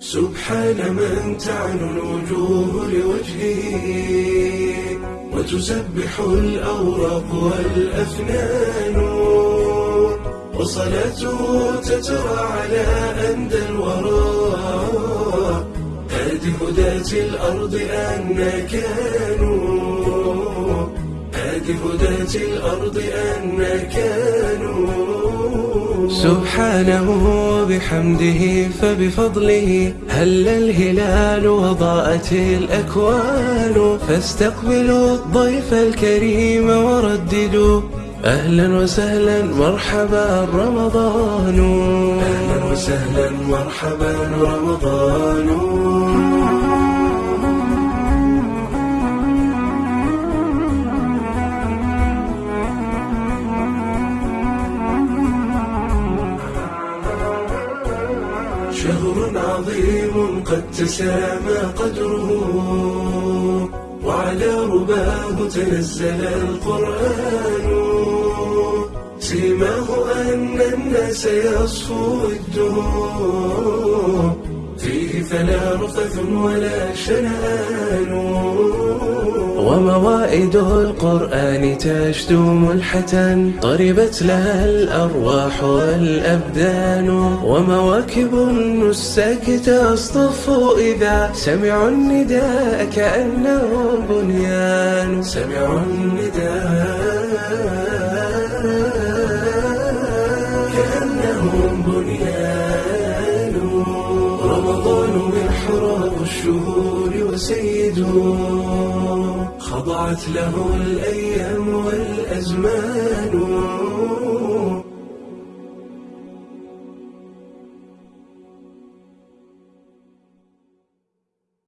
سبحان من تعن الوجوه لوجهه وتسبح الأوراق والأفنان وصلاته تترى على أندى الورى هذه هداة الأرض أن كانوا هذه هداة الأرض أن كانوا سبحانه وبحمده فبفضله هل الهلال وضاءت الأكوان؟ فاستقبلوا الضيف الكريم ورددوا. أهلا وسهلا مرحبا رمضان. أهلا وسهلا مرحبا رمضان. شهر عظيم قد تسامى قدره. وعلى رباه تنزل القرآن. سيماه أن الناس يصفو الدهور فيه فلا رفث ولا شنآن. وموائد القرآن تشدو ملحة طربت لها الأرواح والأبدان. ومواكب النساك تصطف إذا سمعوا النداء كأنه بنيان. سمعوا النداء الشهور وسيده خضعت له الأيام والأزمان.